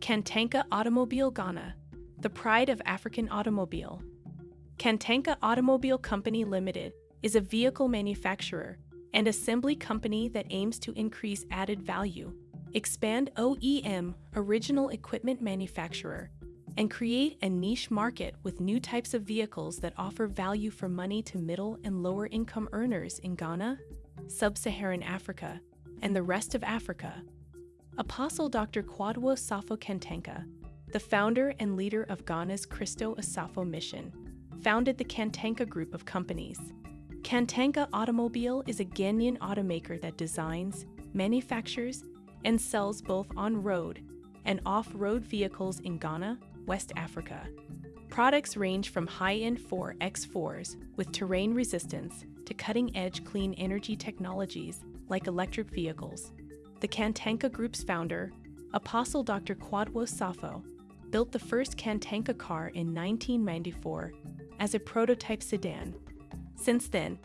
Kantanka Automobile Ghana, the pride of African automobile. Kantanka Automobile Company Limited is a vehicle manufacturer and assembly company that aims to increase added value, expand OEM original equipment manufacturer, and create a niche market with new types of vehicles that offer value for money to middle and lower income earners in Ghana, Sub Saharan Africa, and the rest of Africa. Apostle Dr. Kwadwo Safo Kantanka, the founder and leader of Ghana's Christo Asafo Mission, founded the Kantanka Group of companies. Kantanka Automobile is a Ghanaian automaker that designs, manufactures, and sells both on road and off road vehicles in Ghana, West Africa. Products range from high end 4x4s with terrain resistance to cutting edge clean energy technologies like electric vehicles. The Kantanka Group's founder, Apostle Dr. Kwadwo Safo, built the first Kantanka car in 1994 as a prototype sedan. Since then,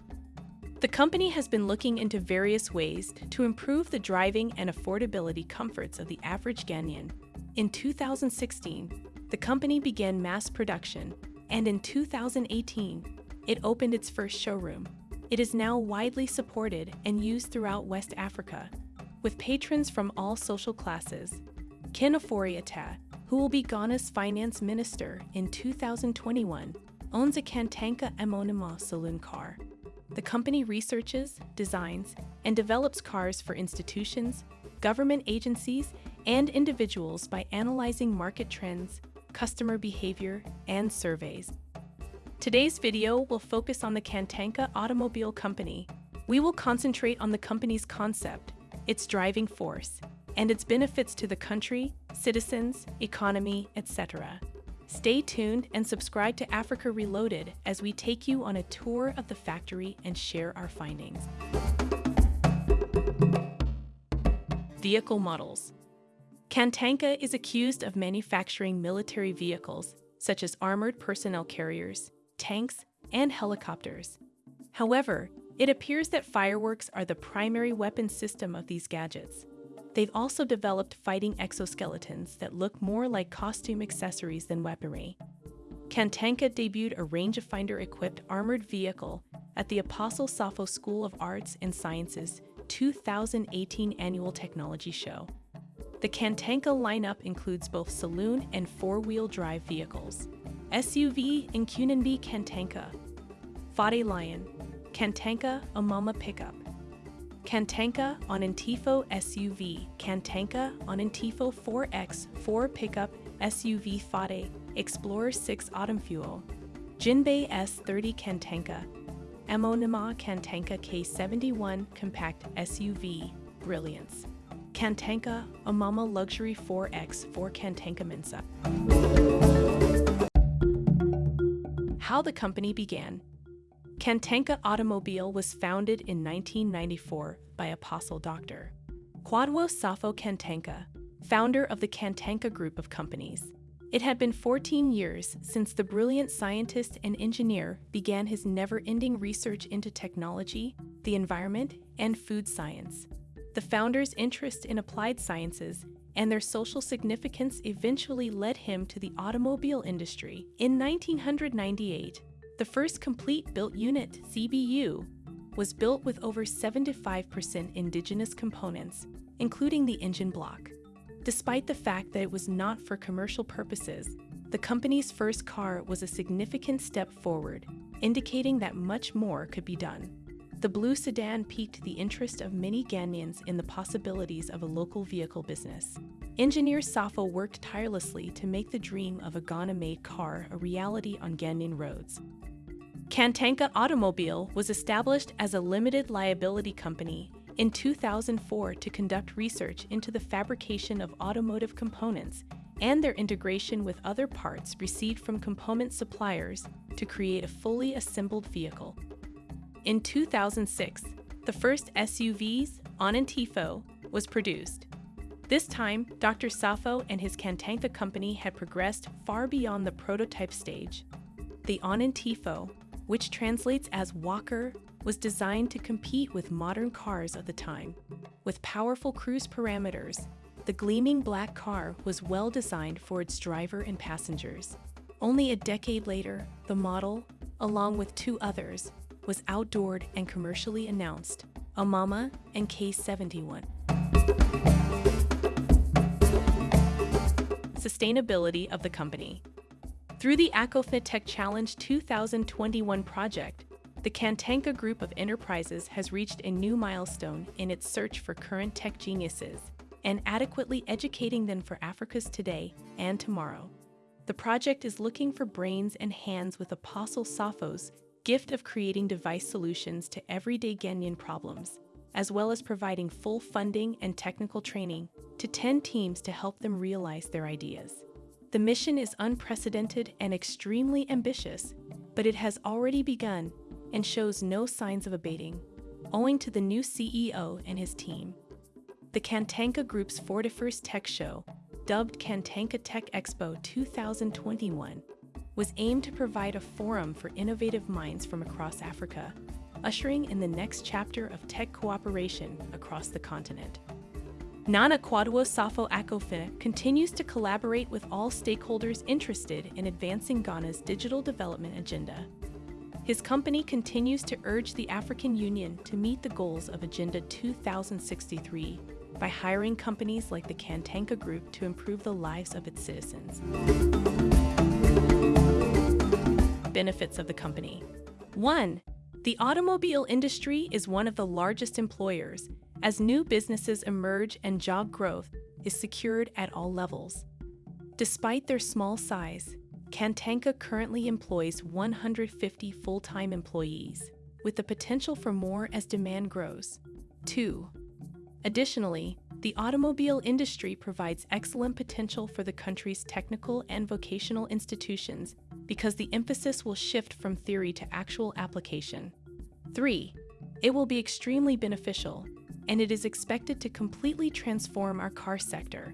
the company has been looking into various ways to improve the driving and affordability comforts of the average Ghanaian. In 2016, the company began mass production, and in 2018, it opened its first showroom. It is now widely supported and used throughout West Africa, with patrons from all social classes. Ken Ofori-Atta, who will be Ghana's finance minister in 2021, owns a Kantanka Emonima saloon car. The company researches, designs, and develops cars for institutions, government agencies, and individuals by analyzing market trends, customer behavior, and surveys. Today's video will focus on the Kantanka Automobile Company. We will concentrate on the company's concept, its driving force, and its benefits to the country, citizens, economy, etc. Stay tuned and subscribe to Africa Reloaded as we take you on a tour of the factory and share our findings. Vehicle models. Kantanka is accused of manufacturing military vehicles such as armored personnel carriers, tanks, and helicopters. However, it appears that fireworks are the primary weapon system of these gadgets. They've also developed fighting exoskeletons that look more like costume accessories than weaponry. Kantanka debuted a rangefinder equipped armored vehicle at the Apostle Safo School of Arts and Sciences 2018 Annual Technology Show. The Kantanka lineup includes both saloon and four wheel drive vehicles. SUV Nkunanbi Kantanka, Fade Lion, Kantanka Omama Pickup, Kantanka Onantifo SUV, Kantanka Onantifo 4X 4 Pickup SUV Fade, Explorer 6 Autumn Fuel, Jinbei S30 Kantanka, Emonima Kantanka K71 Compact SUV, Brilliance, Kantanka Omama Luxury 4X 4 Kantanka Mensa. How the company began. Kantanka Automobile was founded in 1994 by Apostle Dr. Kwadwo Safo Kantanka, founder of the Kantanka Group of companies. It had been 14 years since the brilliant scientist and engineer began his never ending research into technology, the environment, and food science. The founder's interest in applied sciences and their social significance eventually led him to the automobile industry. In 1998, the first complete built unit, CBU, was built with over 75% indigenous components, including the engine block. Despite the fact that it was not for commercial purposes, the company's first car was a significant step forward, indicating that much more could be done. The blue sedan piqued the interest of many Ghanaians in the possibilities of a local vehicle business. Engineer Safo worked tirelessly to make the dream of a Ghana-made car a reality on Ghanaian roads. Kantanka Automobile was established as a limited liability company in 2004 to conduct research into the fabrication of automotive components and their integration with other parts received from component suppliers to create a fully assembled vehicle. In 2006, the first SUVs, Onantifo, was produced. This time, Dr. Safo and his Kantanka company had progressed far beyond the prototype stage. The Onantifo which translates as walker, was designed to compete with modern cars of the time. With powerful cruise parameters, The gleaming black car was well designed for its driver and passengers. Only a decade later, the model, along with two others, was outdoored and commercially announced, Omama and K71. Sustainability of the company. Through the ACOFIT Tech Challenge 2021 project, the Kantanka Group of Enterprises has reached a new milestone in its search for current tech geniuses and adequately educating them for Africa's today and tomorrow. The project is looking for brains and hands with Apostle Safo's gift of creating device solutions to everyday Ghanaian problems, as well as providing full funding and technical training to 10 teams to help them realize their ideas. The mission is unprecedented and extremely ambitious, but it has already begun and shows no signs of abating, owing to the new CEO and his team. The Kantanka Group's 41st Tech Show, dubbed Kantanka Tech Expo 2021, was aimed to provide a forum for innovative minds from across Africa, ushering in the next chapter of tech cooperation across the continent. Nana Akua-Addo Safo continues to collaborate with all stakeholders interested in advancing Ghana's digital development agenda. His company continues to urge the African Union to meet the goals of Agenda 2063 by hiring companies like the Kantanka Group to improve the lives of its citizens. Benefits of the company 1. The automobile industry is one of the largest employers, as new businesses emerge and job growth is secured at all levels. Despite their small size, Kantanka currently employs 150 full time employees, with the potential for more as demand grows. 2. Additionally, the automobile industry provides excellent potential for the country's technical and vocational institutions because the emphasis will shift from theory to actual application. 3. It will be extremely beneficial, and it is expected to completely transform our car sector.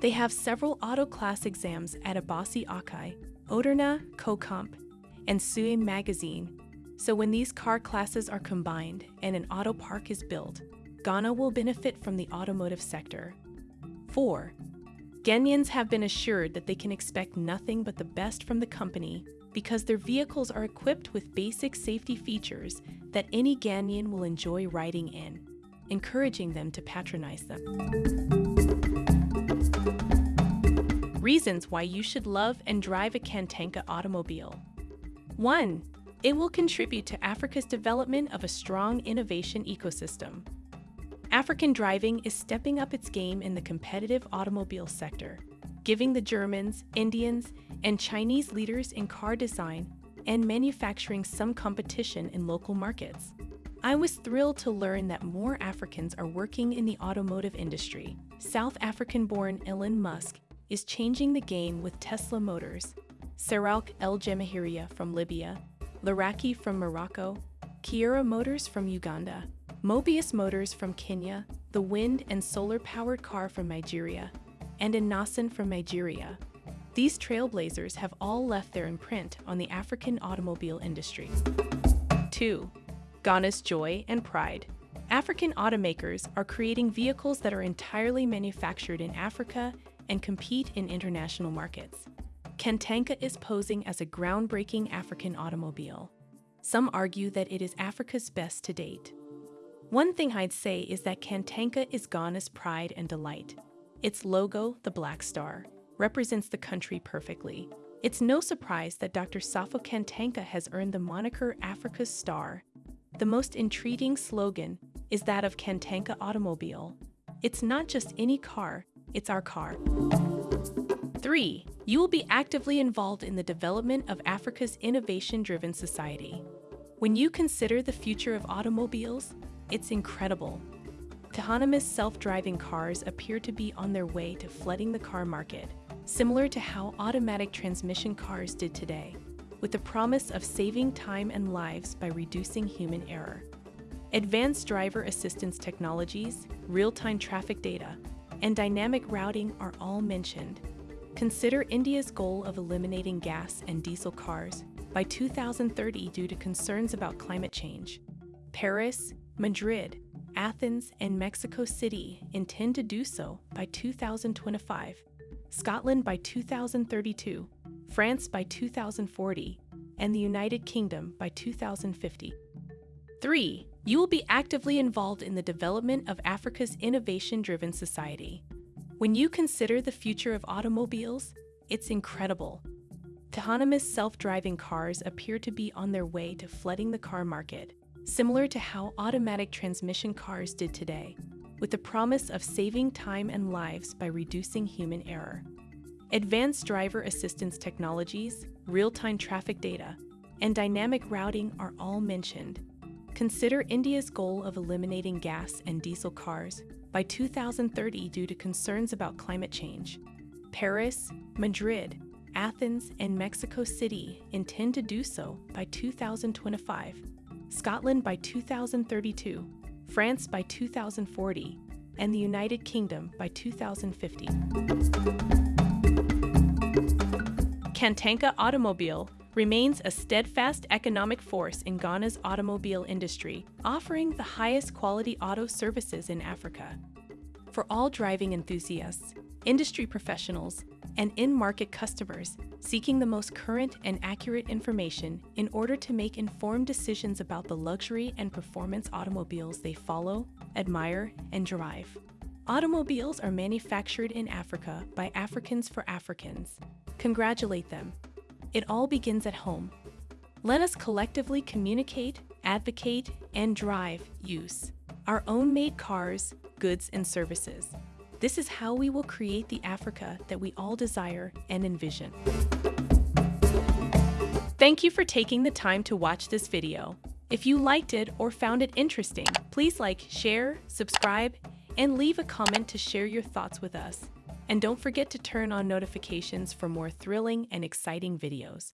They have several auto class exams at Abossey Okai, Odawna, Kokompe, and Suame Magazine, so when these car classes are combined and an auto park is built, Ghana will benefit from the automotive sector. 4. Ghanaians have been assured that they can expect nothing but the best from the company because their vehicles are equipped with basic safety features that any Ghanaian will enjoy riding in, encouraging them to patronize them. Reasons why you should love and drive a Kantanka automobile. 1. It will contribute to Africa's development of a strong innovation ecosystem. African driving is stepping up its game in the competitive automobile sector, giving the Germans, Indians, and Chinese leaders in car design and manufacturing some competition in local markets. I was thrilled to learn that more Africans are working in the automotive industry. South African born Elon Musk is changing the game with Tesla Motors, Saroukh El Jamahiriya from Libya, Laraki from Morocco, Kiira Motors from Uganda, Mobius Motors from Kenya, the wind and solar powered car from Nigeria, and Innoson from Nigeria. These trailblazers have all left their imprint on the African automobile industry. 2. Ghana's joy and pride. African automakers are creating vehicles that are entirely manufactured in Africa and compete in international markets. Kantanka is posing as a groundbreaking African automobile. Some argue that it is Africa's best to date. One thing I'd say is that Kantanka is Ghana's pride and delight. Its logo, the Black Star, represents the country perfectly. It's no surprise that Dr. Safo Kantanka has earned the moniker Africa's Star. The most intriguing slogan is that of Kantanka Automobile. It's not just any car, it's our car. 3. You will be actively involved in the development of Africa's innovation driven society. When you consider the future of automobiles, it's incredible. Autonomous self-driving cars appear to be on their way to flooding the car market, similar to how automatic transmission cars did today, with the promise of saving time and lives by reducing human error. Advanced driver assistance technologies, real-time traffic data, and dynamic routing are all mentioned. Consider India's goal of eliminating gas and diesel cars by 2030 due to concerns about climate change. Paris, Madrid, Athens, and Mexico City intend to do so by 2025, Scotland by 2032, France by 2040, and the United Kingdom by 2050. 3. You will be actively involved in the development of Africa's innovation driven society. When you consider the future of automobiles, it's incredible. Autonomous self driving cars appear to be on their way to flooding the car market, similar to how automatic transmission cars did today, with the promise of saving time and lives by reducing human error. Advanced driver assistance technologies, real time traffic data, and dynamic routing are all mentioned. Consider India's goal of eliminating gas and diesel cars by 2030 due to concerns about climate change. Paris, Madrid, Athens, and Mexico City intend to do so by 2025, Scotland by 2032, France by 2040, and the United Kingdom by 2050. Kantanka Automobile remains a steadfast economic force in Ghana's automobile industry, offering the highest quality auto services in Africa. For all driving enthusiasts, industry professionals, and in market customers seeking the most current and accurate information in order to make informed decisions about the luxury and performance automobiles they follow, admire, and drive. Automobiles are manufactured in Africa by Africans for Africans. Congratulate them. It all begins at home. Let us collectively communicate, advocate, and drive use. Our own made cars, goods, and services. This is how we will create the Africa that we all desire and envision. Thank you for taking the time to watch this video. If you liked it or found it interesting, please like, share, subscribe, and leave a comment to share your thoughts with us. And don't forget to turn on notifications for more thrilling and exciting videos.